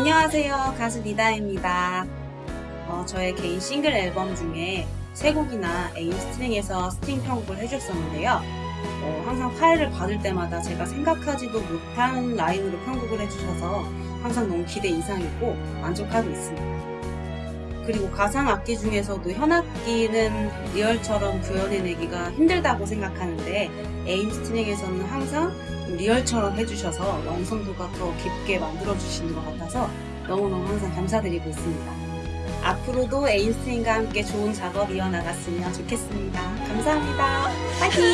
안녕하세요. 가수 리다입니다. 어, 저의 개인 싱글 앨범 중에 세 곡이나 에임 스트링에서 스트링 편곡을 해줬었는데요. 어, 항상 파일을 받을 때마다 제가 생각하지도 못한 라인으로 편곡을 해주셔서 항상 너무 기대 이상이고 만족하고 있습니다. 그리고 가상 악기 중에서도 현악기는 real처럼 구현해내기가 힘들다고 생각하는데 에임 스트링에서는 항상 real처럼 해주셔서 완성도가 더 깊게 만들어주시는 것 같아서 너무너무 항상 감사드리고 있습니다. 앞으로도 에임 스트링과 함께 좋은 작업 이어나갔으면 좋겠습니다. 감사합니다. 파이팅!